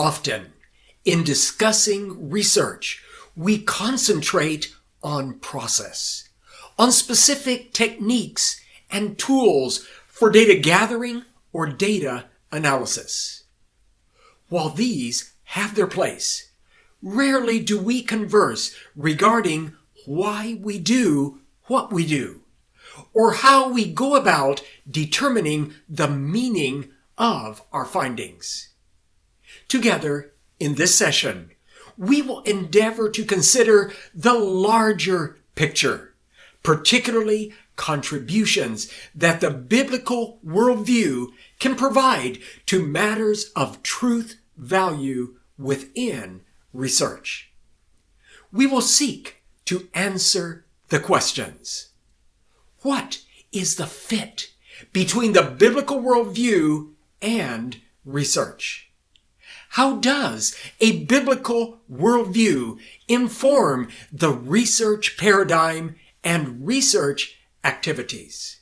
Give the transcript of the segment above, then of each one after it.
Often, in discussing research, we concentrate on process, on specific techniques and tools for data gathering or data analysis. While these have their place, rarely do we converse regarding why we do what we do, or how we go about determining the meaning of our findings. Together, in this session, we will endeavor to consider the larger picture, particularly contributions that the biblical worldview can provide to matters of truth value within research. We will seek to answer the questions. What is the fit between the biblical worldview and research? How does a biblical worldview inform the research paradigm and research activities?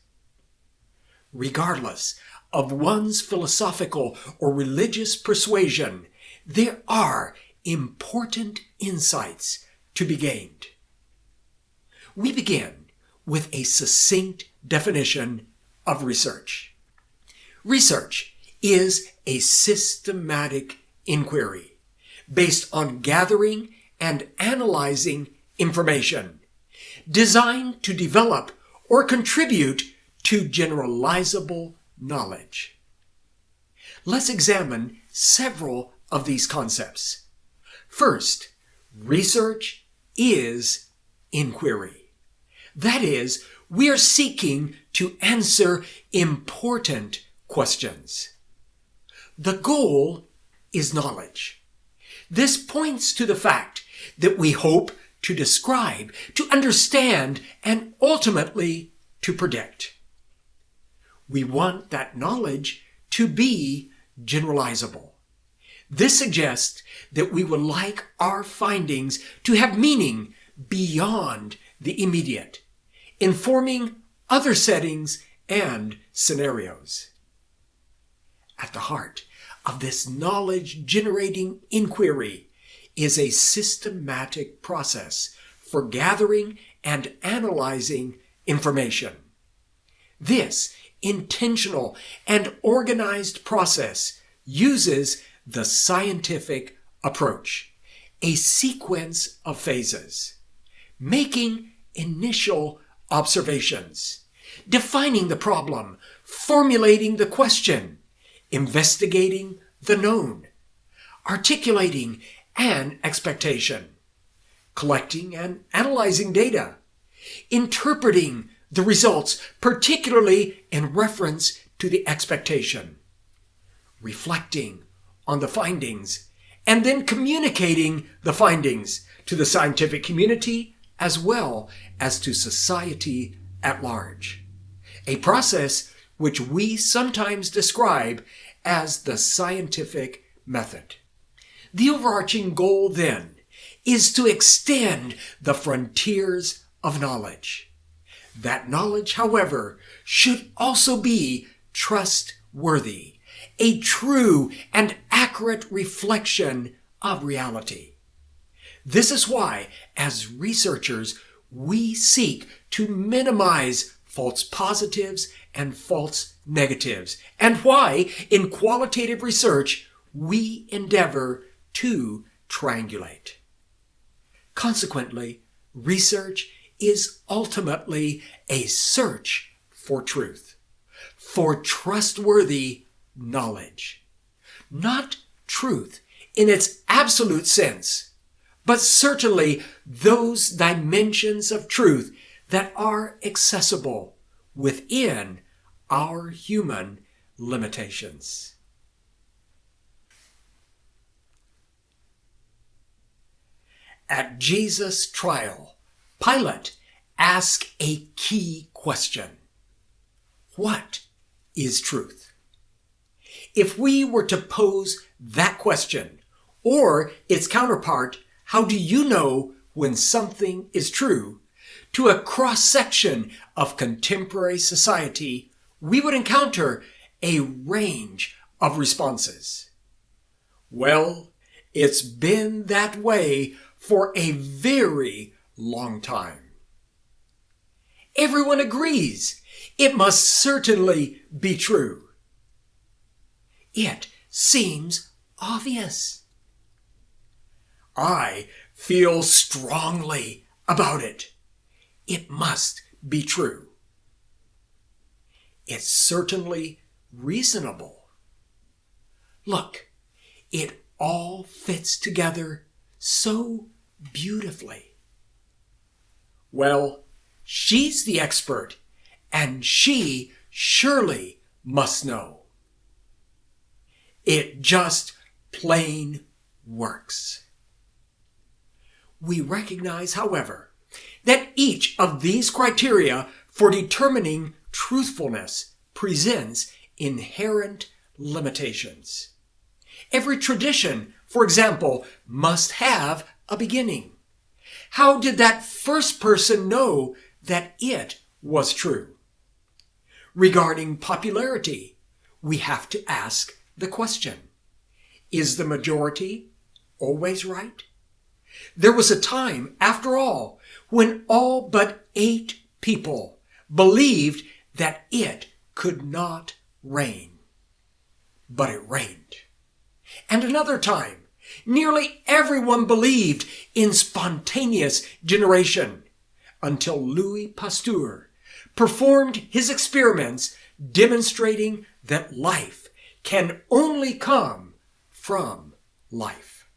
Regardless of one's philosophical or religious persuasion, there are important insights to be gained. We begin with a succinct definition of research. Research is a systematic inquiry based on gathering and analyzing information designed to develop or contribute to generalizable knowledge. Let's examine several of these concepts. First, research is inquiry. That is, we are seeking to answer important questions. The goal is knowledge. This points to the fact that we hope to describe, to understand, and ultimately to predict. We want that knowledge to be generalizable. This suggests that we would like our findings to have meaning beyond the immediate, informing other settings and scenarios. At the heart of this knowledge generating inquiry is a systematic process for gathering and analyzing information. This intentional and organized process uses the scientific approach, a sequence of phases, making initial observations, defining the problem, formulating the question, investigating the known, articulating an expectation, collecting and analyzing data, interpreting the results, particularly in reference to the expectation, reflecting on the findings, and then communicating the findings to the scientific community as well as to society at large. A process which we sometimes describe as the scientific method. The overarching goal then is to extend the frontiers of knowledge. That knowledge, however, should also be trustworthy, a true and accurate reflection of reality. This is why, as researchers, we seek to minimize false positives and false negatives, and why, in qualitative research, we endeavor to triangulate. Consequently, research is ultimately a search for truth, for trustworthy knowledge. Not truth in its absolute sense, but certainly those dimensions of truth that are accessible within our human limitations. At Jesus' trial, Pilate asked a key question. What is truth? If we were to pose that question, or its counterpart, how do you know when something is true? To a cross section of contemporary society, we would encounter a range of responses. Well, it's been that way for a very long time. Everyone agrees it must certainly be true. It seems obvious. I feel strongly about it. It must be true. It's certainly reasonable. Look, it all fits together so beautifully. Well, she's the expert, and she surely must know. It just plain works. We recognize, however, that each of these criteria for determining truthfulness presents inherent limitations. Every tradition, for example, must have a beginning. How did that first person know that it was true? Regarding popularity, we have to ask the question Is the majority always right? There was a time, after all, when all but eight people believed that it could not rain. But it rained. And another time, nearly everyone believed in spontaneous generation until Louis Pasteur performed his experiments demonstrating that life can only come from life.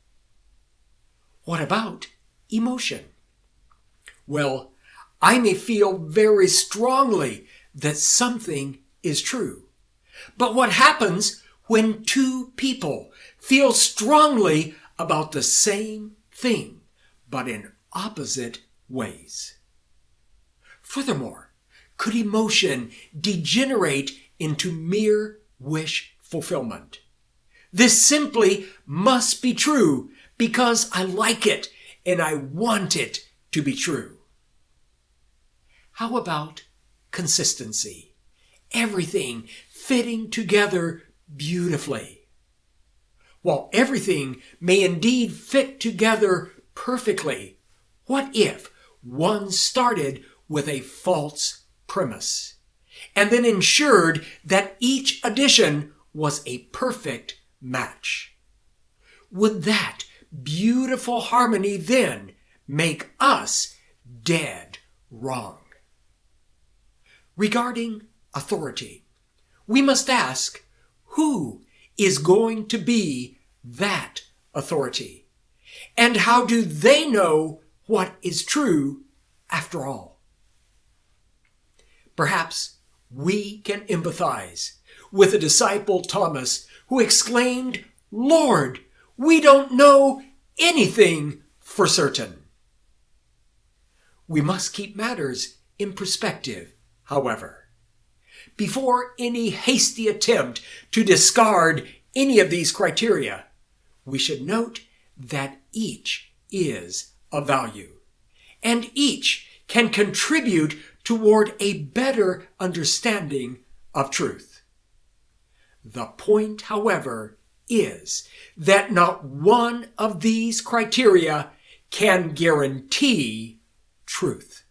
What about emotion? Well, I may feel very strongly that something is true. But what happens when two people feel strongly about the same thing, but in opposite ways? Furthermore, could emotion degenerate into mere wish fulfillment? This simply must be true because I like it and I want it to be true. How about consistency? Everything fitting together beautifully. While everything may indeed fit together perfectly, what if one started with a false premise and then ensured that each addition was a perfect match? Would that beautiful harmony then make us dead wrong? Regarding authority, we must ask who is going to be that authority? And how do they know what is true after all? Perhaps we can empathize with the disciple Thomas who exclaimed, Lord, we don't know anything for certain. We must keep matters in perspective however. Before any hasty attempt to discard any of these criteria, we should note that each is of value, and each can contribute toward a better understanding of truth. The point, however, is that not one of these criteria can guarantee truth.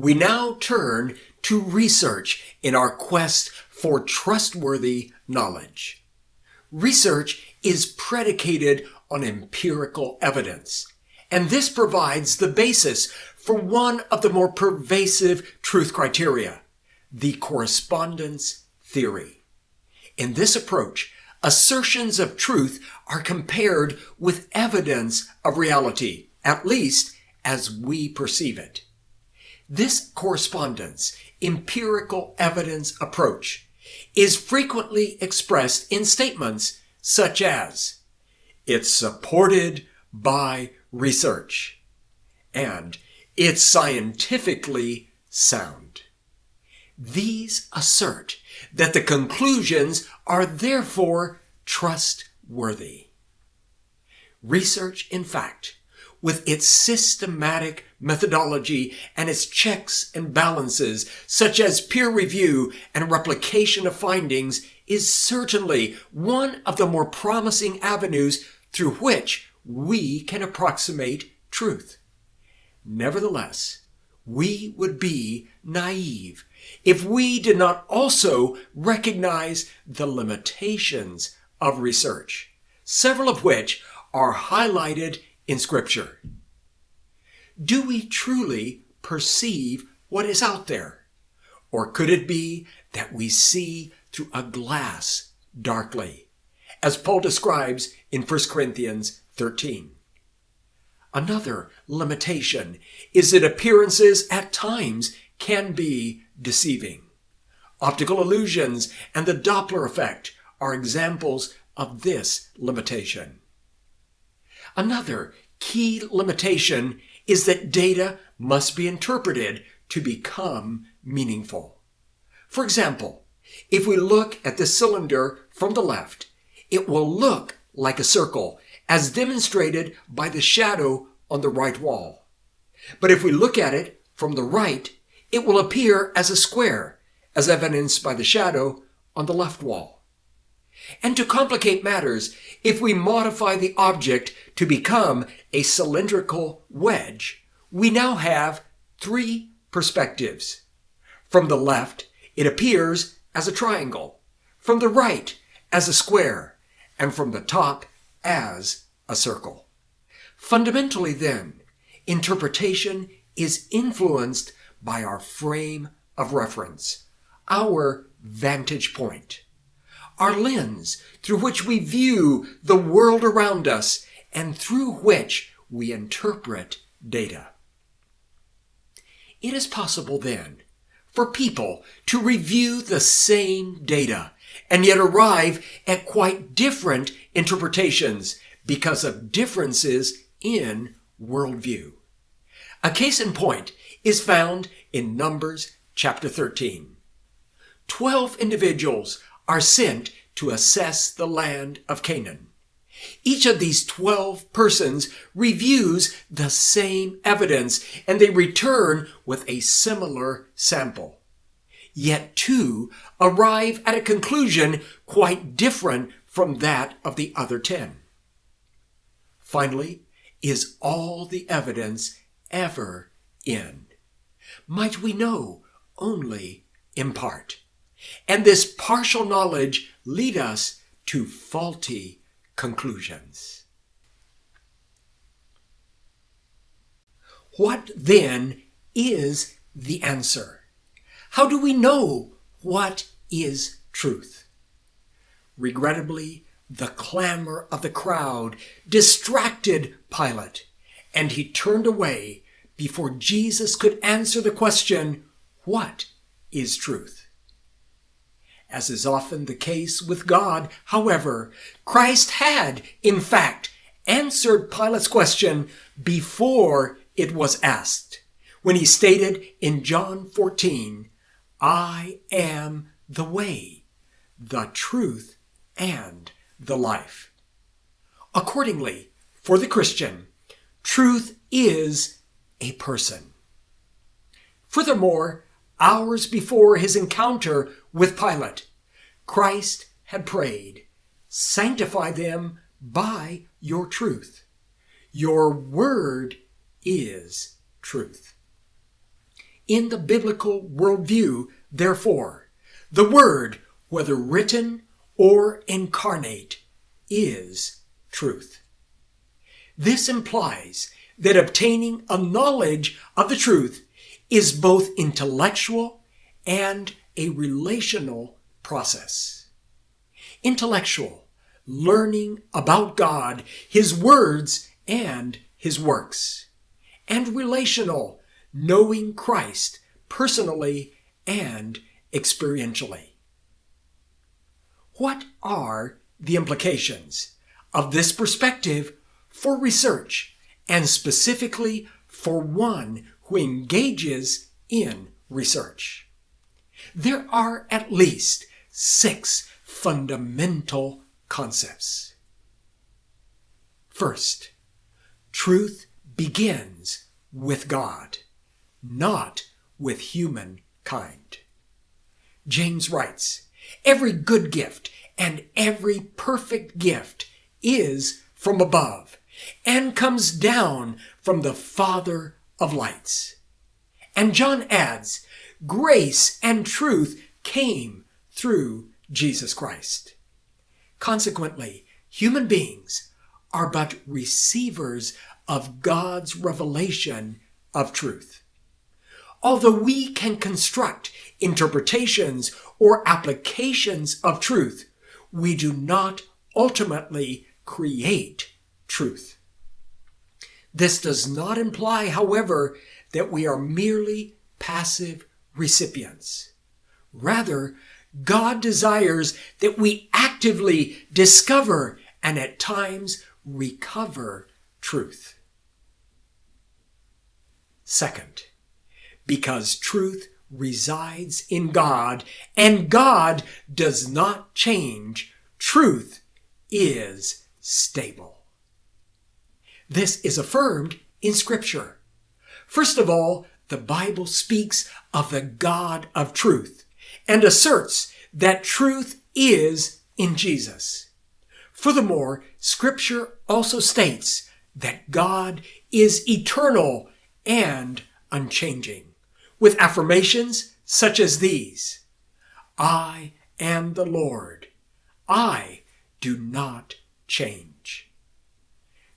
We now turn to research in our quest for trustworthy knowledge. Research is predicated on empirical evidence, and this provides the basis for one of the more pervasive truth criteria, the correspondence theory. In this approach, assertions of truth are compared with evidence of reality, at least as we perceive it. This correspondence, empirical evidence approach, is frequently expressed in statements such as, it's supported by research, and it's scientifically sound. These assert that the conclusions are therefore trustworthy. Research, in fact, with its systematic methodology and its checks and balances, such as peer review and replication of findings, is certainly one of the more promising avenues through which we can approximate truth. Nevertheless, we would be naive if we did not also recognize the limitations of research, several of which are highlighted in Scripture. Do we truly perceive what is out there? Or could it be that we see through a glass darkly, as Paul describes in 1 Corinthians 13? Another limitation is that appearances at times can be deceiving. Optical illusions and the Doppler effect are examples of this limitation. Another key limitation is that data must be interpreted to become meaningful. For example, if we look at the cylinder from the left, it will look like a circle as demonstrated by the shadow on the right wall. But if we look at it from the right, it will appear as a square, as evidenced by the shadow on the left wall. And to complicate matters, if we modify the object to become a cylindrical wedge, we now have three perspectives. From the left, it appears as a triangle, from the right, as a square, and from the top, as a circle. Fundamentally, then, interpretation is influenced by our frame of reference, our vantage point, our lens through which we view the world around us and through which we interpret data. It is possible then for people to review the same data and yet arrive at quite different interpretations because of differences in worldview. A case in point is found in Numbers chapter 13. Twelve individuals are sent to assess the land of Canaan. Each of these 12 persons reviews the same evidence and they return with a similar sample. Yet two arrive at a conclusion quite different from that of the other 10. Finally, is all the evidence ever in? Might we know only in part? And this partial knowledge lead us to faulty conclusions. What then is the answer? How do we know what is truth? Regrettably, the clamor of the crowd distracted Pilate, and he turned away before Jesus could answer the question, What is truth? As is often the case with God, however, Christ had, in fact, answered Pilate's question before it was asked, when he stated in John 14, I am the way, the truth, and the life. Accordingly, for the Christian, truth is a person. Furthermore, hours before his encounter with Pilate, Christ had prayed, Sanctify them by your truth. Your word is truth. In the biblical worldview, therefore, the word, whether written or incarnate, is truth. This implies that obtaining a knowledge of the truth is both intellectual and a relational process. Intellectual, learning about God, His words, and His works. And relational, knowing Christ personally and experientially. What are the implications of this perspective for research and specifically for one who engages in research. There are at least six fundamental concepts. First, truth begins with God, not with humankind. James writes, Every good gift and every perfect gift is from above and comes down from the Father of lights. And John adds, grace and truth came through Jesus Christ. Consequently, human beings are but receivers of God's revelation of truth. Although we can construct interpretations or applications of truth, we do not ultimately create truth. This does not imply, however, that we are merely passive recipients. Rather, God desires that we actively discover and at times recover truth. Second, because truth resides in God and God does not change, truth is stable. This is affirmed in Scripture. First of all, the Bible speaks of the God of truth and asserts that truth is in Jesus. Furthermore, Scripture also states that God is eternal and unchanging, with affirmations such as these I am the Lord. I do not change.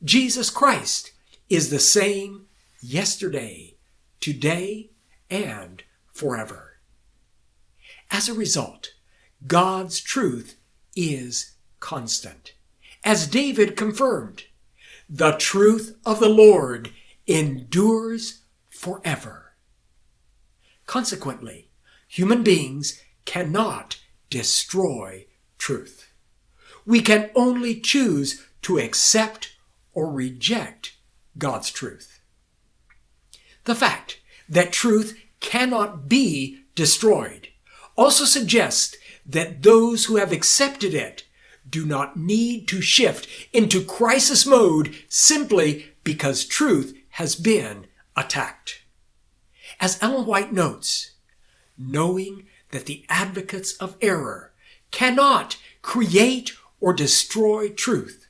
Jesus Christ is the same yesterday, today, and forever. As a result, God's truth is constant. As David confirmed, the truth of the Lord endures forever. Consequently, human beings cannot destroy truth. We can only choose to accept or reject God's truth. The fact that truth cannot be destroyed also suggests that those who have accepted it do not need to shift into crisis mode simply because truth has been attacked. As Ellen White notes, knowing that the advocates of error cannot create or destroy truth,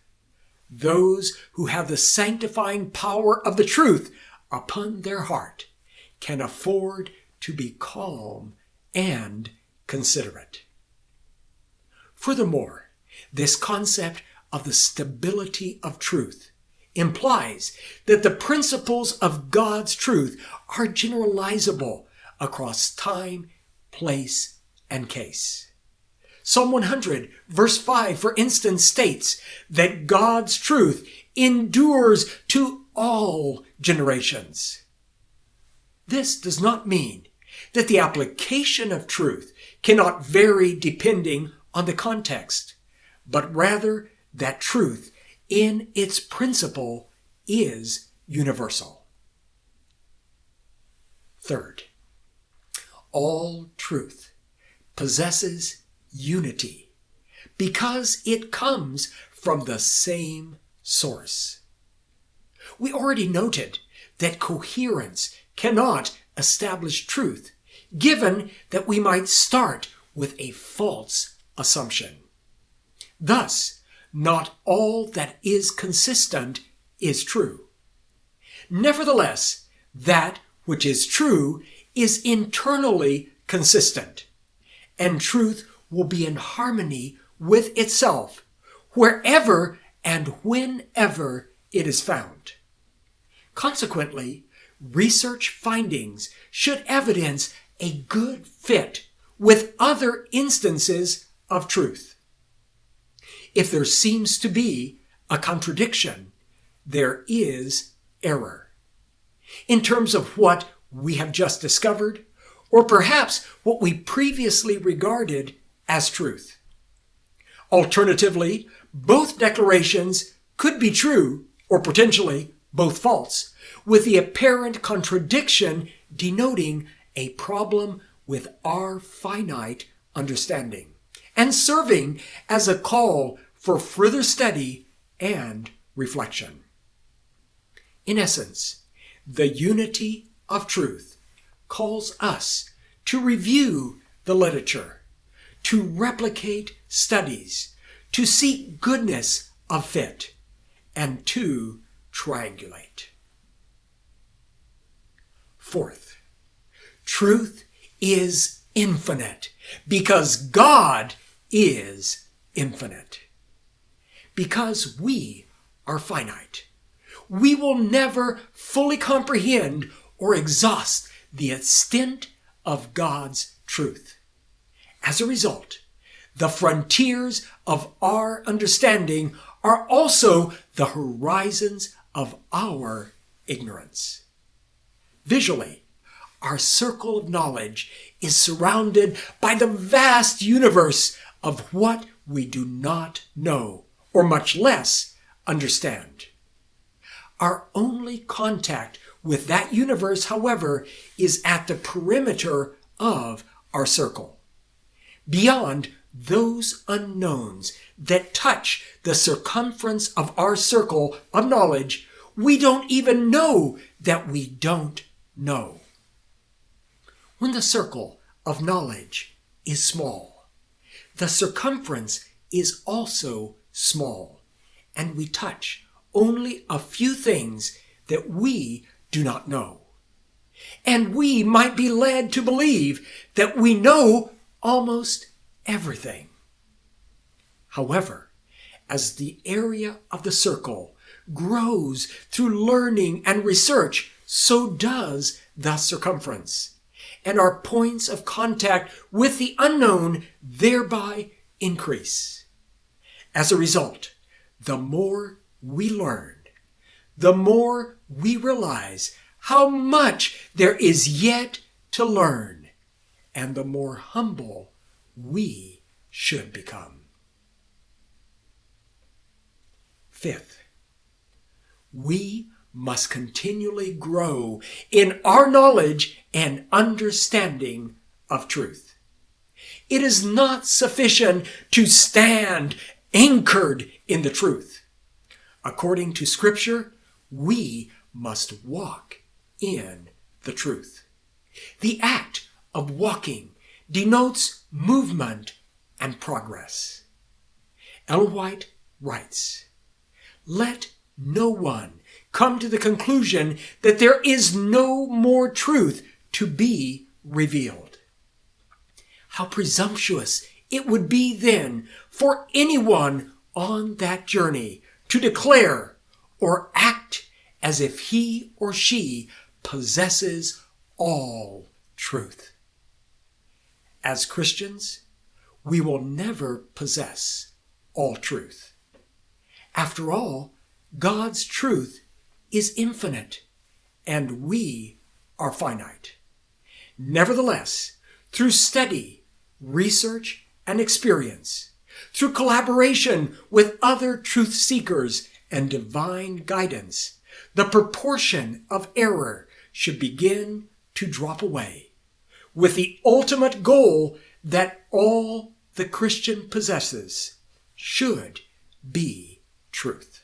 those who have the sanctifying power of the truth upon their heart can afford to be calm and considerate. Furthermore, this concept of the stability of truth implies that the principles of God's truth are generalizable across time, place, and case. Psalm 100 verse 5 for instance states that God's truth endures to all generations. This does not mean that the application of truth cannot vary depending on the context, but rather that truth in its principle is universal. Third, all truth possesses unity because it comes from the same source. We already noted that coherence cannot establish truth, given that we might start with a false assumption. Thus, not all that is consistent is true. Nevertheless, that which is true is internally consistent, and truth will be in harmony with itself wherever and whenever it is found. Consequently, research findings should evidence a good fit with other instances of truth. If there seems to be a contradiction, there is error. In terms of what we have just discovered, or perhaps what we previously regarded as truth. Alternatively, both declarations could be true or potentially both false, with the apparent contradiction denoting a problem with our finite understanding and serving as a call for further study and reflection. In essence, the unity of truth calls us to review the literature, to replicate studies, to seek goodness of fit, and to triangulate. Fourth, truth is infinite because God is infinite. Because we are finite. We will never fully comprehend or exhaust the extent of God's truth. As a result, the frontiers of our understanding are also the horizons of our ignorance. Visually, our circle of knowledge is surrounded by the vast universe of what we do not know, or much less understand. Our only contact with that universe, however, is at the perimeter of our circle. Beyond those unknowns that touch the circumference of our circle of knowledge, we don't even know that we don't know. When the circle of knowledge is small, the circumference is also small, and we touch only a few things that we do not know. And we might be led to believe that we know almost everything. However, as the area of the circle grows through learning and research, so does the circumference. And our points of contact with the unknown thereby increase. As a result, the more we learn, the more we realize how much there is yet to learn, and the more humble we should become. Fifth, we must continually grow in our knowledge and understanding of truth. It is not sufficient to stand anchored in the truth. According to Scripture, we must walk in the truth. The act of walking denotes movement and progress. Ellen White writes, Let no one come to the conclusion that there is no more truth to be revealed. How presumptuous it would be then for anyone on that journey to declare or act as if he or she possesses all truth. As Christians, we will never possess all truth. After all, God's truth is infinite, and we are finite. Nevertheless, through study, research, and experience, through collaboration with other truth seekers and divine guidance, the proportion of error should begin to drop away, with the ultimate goal that all the Christian possesses should be truth.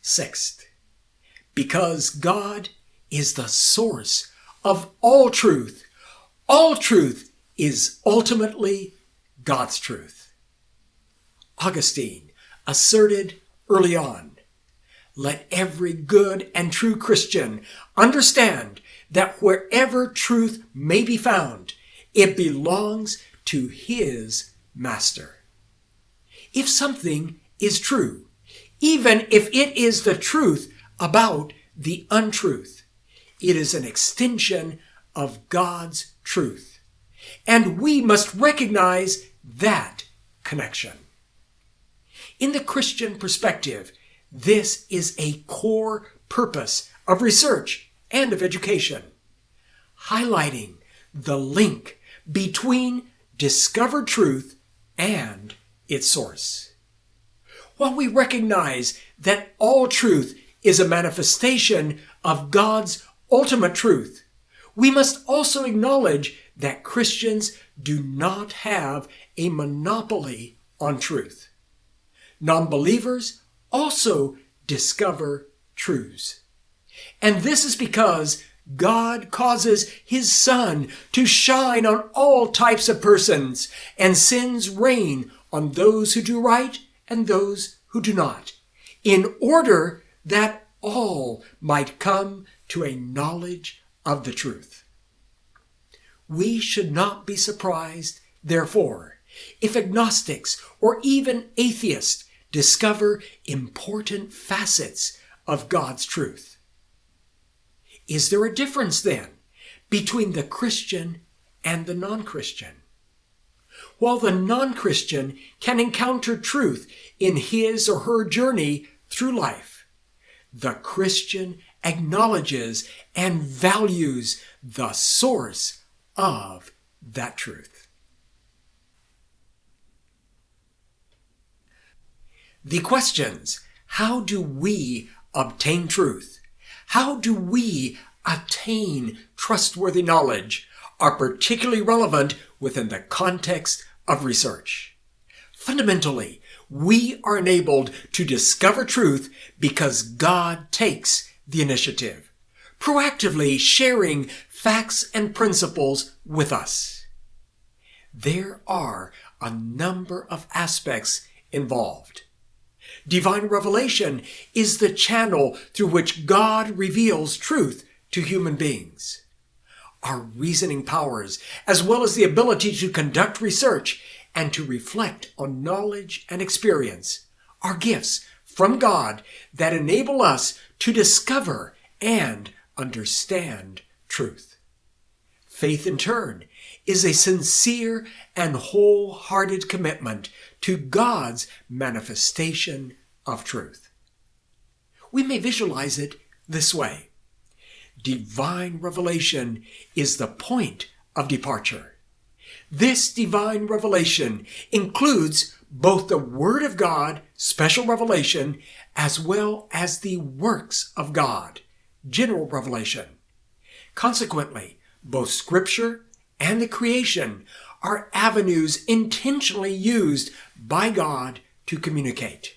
Sixth, because God is the source of all truth, all truth is ultimately God's truth. Augustine asserted early on let every good and true Christian understand that wherever truth may be found, it belongs to his master. If something is true, even if it is the truth about the untruth, it is an extension of God's truth. And we must recognize that connection. In the Christian perspective, this is a core purpose of research and of education, highlighting the link between discovered truth and its source. While we recognize that all truth is a manifestation of God's ultimate truth, we must also acknowledge that Christians do not have a monopoly on truth. Non believers also discover truths. And this is because God causes his sun to shine on all types of persons and sends rain on those who do right and those who do not, in order that all might come to a knowledge of the truth. We should not be surprised, therefore, if agnostics or even atheists discover important facets of God's truth. Is there a difference then between the Christian and the non Christian? While the non Christian can encounter truth in his or her journey through life, the Christian acknowledges and values the source of that truth. The questions how do we obtain truth? How do we attain trustworthy knowledge are particularly relevant within the context of research. Fundamentally, we are enabled to discover truth because God takes the initiative, proactively sharing facts and principles with us. There are a number of aspects involved. Divine revelation is the channel through which God reveals truth to human beings. Our reasoning powers, as well as the ability to conduct research and to reflect on knowledge and experience, are gifts from God that enable us to discover and understand truth. Faith, in turn, is a sincere and wholehearted commitment to God's manifestation of truth. We may visualize it this way. Divine revelation is the point of departure. This divine revelation includes both the Word of God, special revelation, as well as the works of God, general revelation. Consequently, both Scripture and the creation are avenues intentionally used by God to communicate.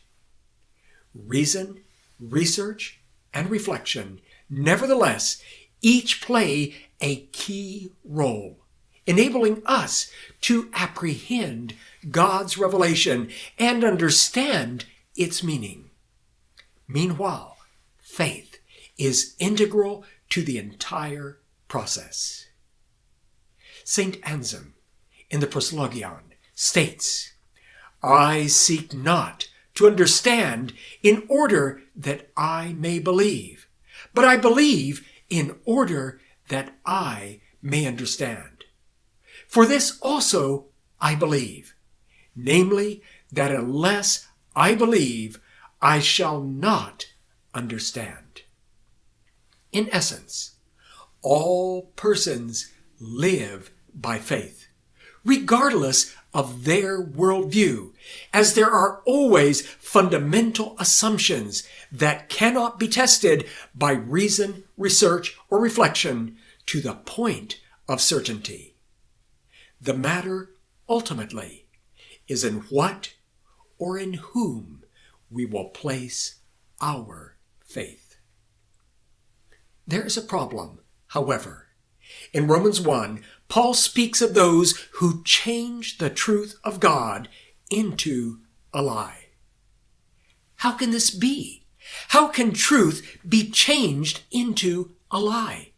Reason, research, and reflection, nevertheless, each play a key role, enabling us to apprehend God's revelation and understand its meaning. Meanwhile, faith is integral to the entire process. St. Anselm in the Proslogion states, I seek not to understand in order that I may believe, but I believe in order that I may understand. For this also I believe, namely, that unless I believe, I shall not understand. In essence, all persons live by faith, regardless of their worldview, as there are always fundamental assumptions that cannot be tested by reason, research, or reflection to the point of certainty. The matter, ultimately, is in what or in whom we will place our faith. There is a problem, however. In Romans 1, Paul speaks of those who change the truth of God into a lie. How can this be? How can truth be changed into a lie?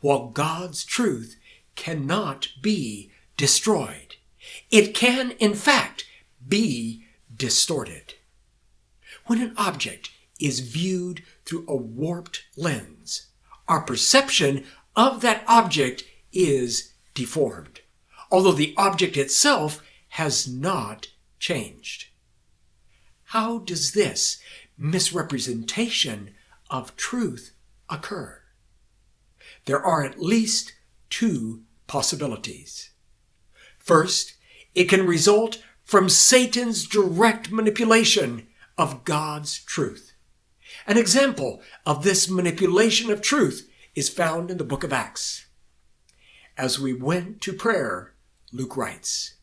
While God's truth cannot be destroyed, it can, in fact, be distorted. When an object is viewed through a warped lens, our perception of that object is deformed, although the object itself has not changed. How does this misrepresentation of truth occur? There are at least two possibilities. First, it can result from Satan's direct manipulation of God's truth. An example of this manipulation of truth is found in the book of Acts. As we went to prayer, Luke writes,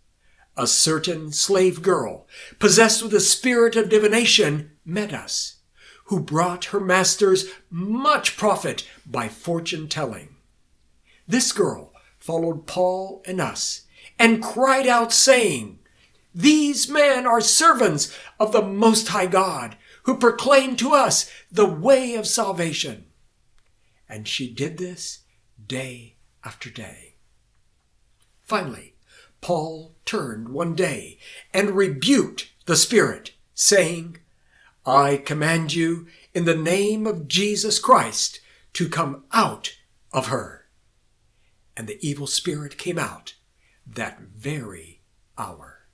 a certain slave girl, possessed with a spirit of divination, met us, who brought her masters much profit by fortune telling. This girl followed Paul and us and cried out, saying, These men are servants of the Most High God, who proclaim to us the way of salvation. And she did this day after day. Finally, Paul turned one day and rebuked the Spirit, saying, I command you in the name of Jesus Christ to come out of her. And the evil spirit came out that very hour.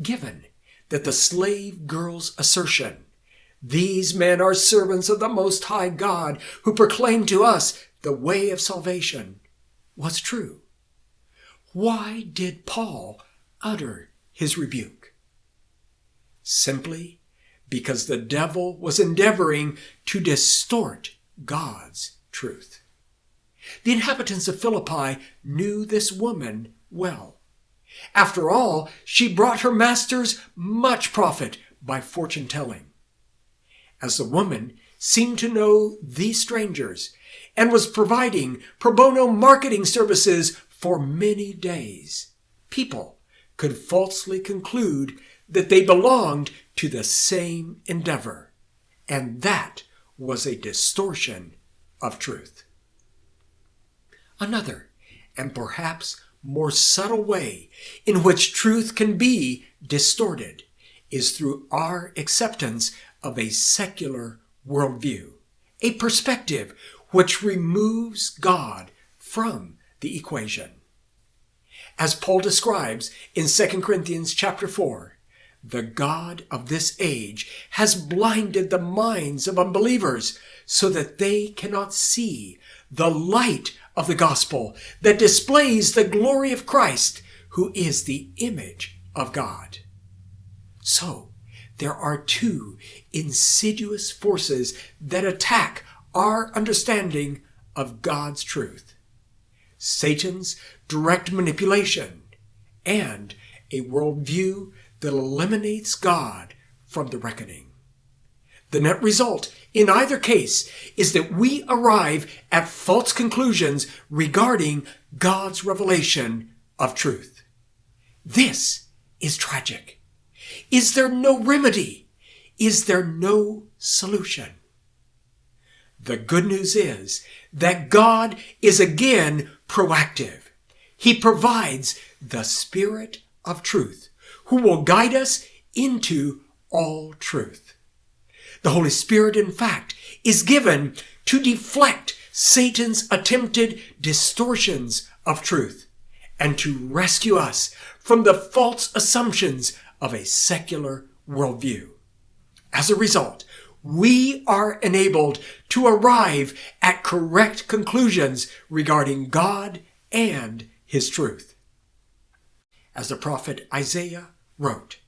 Given that the slave girl's assertion, these men are servants of the Most High God who proclaim to us the way of salvation, was true. Why did Paul utter his rebuke? Simply because the devil was endeavoring to distort God's truth. The inhabitants of Philippi knew this woman well. After all, she brought her masters much profit by fortune telling. As the woman seemed to know these strangers and was providing pro bono marketing services for many days, people could falsely conclude that they belonged to the same endeavor, and that was a distortion of truth. Another, and perhaps more subtle way in which truth can be distorted is through our acceptance of a secular worldview, a perspective which removes God from the equation. As Paul describes in 2 Corinthians chapter 4, the God of this age has blinded the minds of unbelievers so that they cannot see the light of the gospel that displays the glory of Christ, who is the image of God. So, there are two insidious forces that attack our understanding of God's truth. Satan's direct manipulation and a worldview that eliminates God from the reckoning. The net result in either case is that we arrive at false conclusions regarding God's revelation of truth. This is tragic. Is there no remedy? Is there no solution? The good news is that God is again proactive. He provides the Spirit of truth who will guide us into all truth. The Holy Spirit, in fact, is given to deflect Satan's attempted distortions of truth and to rescue us from the false assumptions of a secular worldview. As a result, we are enabled to arrive at correct conclusions regarding God and His truth. As the prophet Isaiah wrote,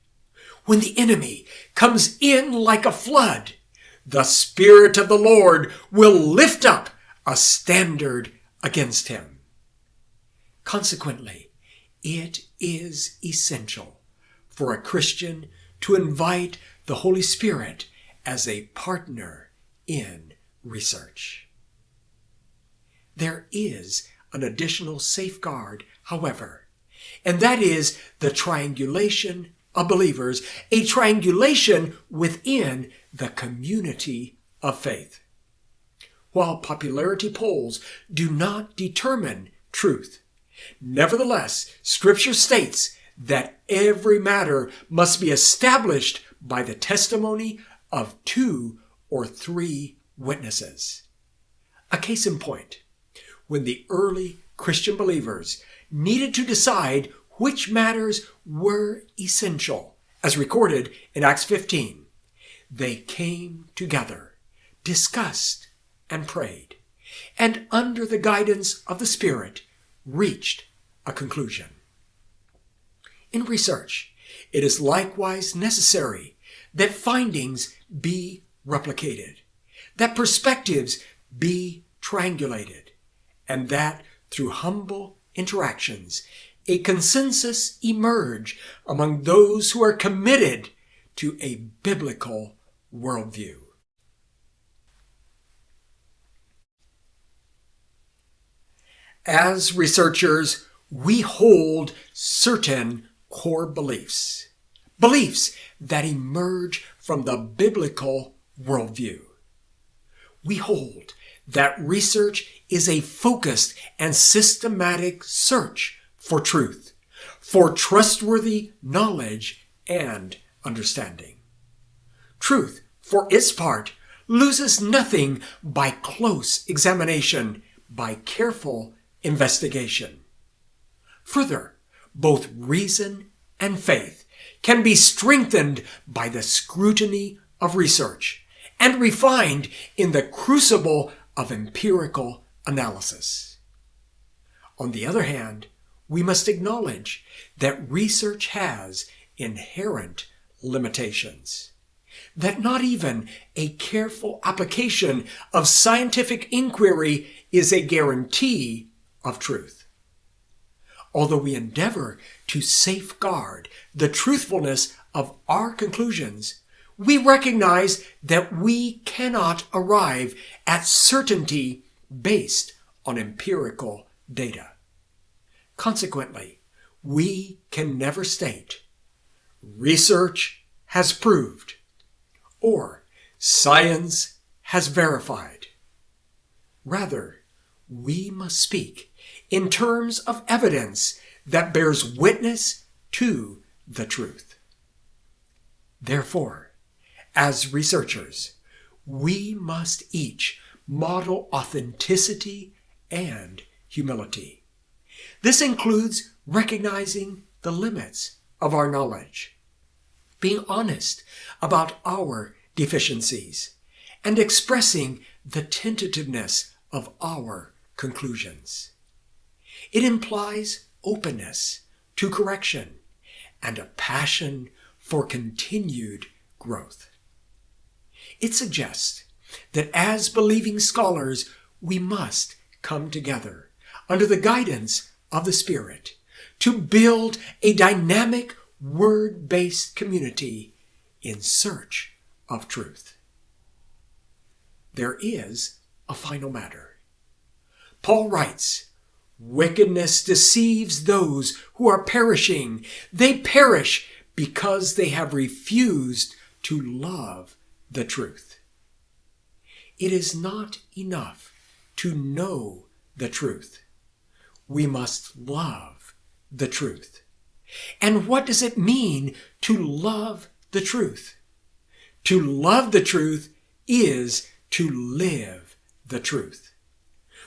When the enemy comes in like a flood, the Spirit of the Lord will lift up a standard against him. Consequently, it is essential for a Christian to invite the Holy Spirit as a partner in research. There is an additional safeguard, however, and that is the triangulation of believers, a triangulation within the community of faith. While popularity polls do not determine truth, nevertheless, Scripture states that every matter must be established by the testimony of two or three witnesses. A case in point, when the early Christian believers needed to decide which matters were essential, as recorded in Acts 15. They came together, discussed, and prayed, and under the guidance of the Spirit, reached a conclusion. In research, it is likewise necessary that findings be replicated, that perspectives be triangulated, and that through humble interactions, a consensus emerge among those who are committed to a biblical worldview. As researchers, we hold certain core beliefs, beliefs that emerge from the biblical worldview. We hold that research is a focused and systematic search for truth, for trustworthy knowledge and understanding. Truth, for its part, loses nothing by close examination, by careful investigation. Further, both reason and faith can be strengthened by the scrutiny of research and refined in the crucible of empirical analysis. On the other hand, we must acknowledge that research has inherent limitations. That not even a careful application of scientific inquiry is a guarantee of truth. Although we endeavor to safeguard the truthfulness of our conclusions, we recognize that we cannot arrive at certainty based on empirical data. Consequently, we can never state research has proved or science has verified. Rather, we must speak in terms of evidence that bears witness to the truth. Therefore, as researchers, we must each model authenticity and humility. This includes recognizing the limits of our knowledge, being honest about our deficiencies, and expressing the tentativeness of our conclusions. It implies openness to correction and a passion for continued growth. It suggests that as believing scholars, we must come together under the guidance of the Spirit to build a dynamic word based community in search of truth. There is a final matter. Paul writes, Wickedness deceives those who are perishing. They perish because they have refused to love the truth. It is not enough to know the truth. We must love the truth. And what does it mean to love the truth? To love the truth is to live the truth.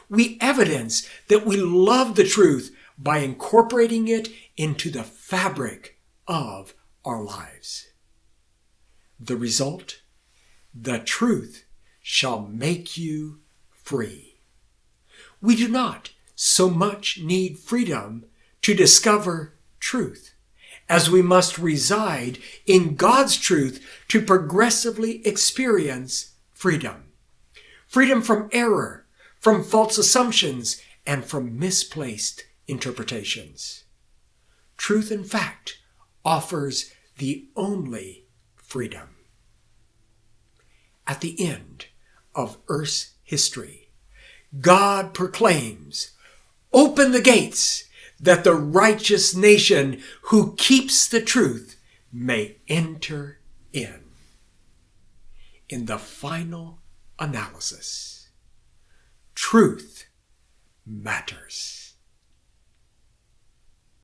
We evidence that we love the truth by incorporating it into the fabric of our lives. The result? The truth shall make you free. We do not so much need freedom to discover truth as we must reside in God's truth to progressively experience freedom. Freedom from error, from false assumptions, and from misplaced interpretations. Truth, in fact, offers the only freedom at the end of Earth's history, God proclaims, Open the gates that the righteous nation who keeps the truth may enter in. In the final analysis, truth matters.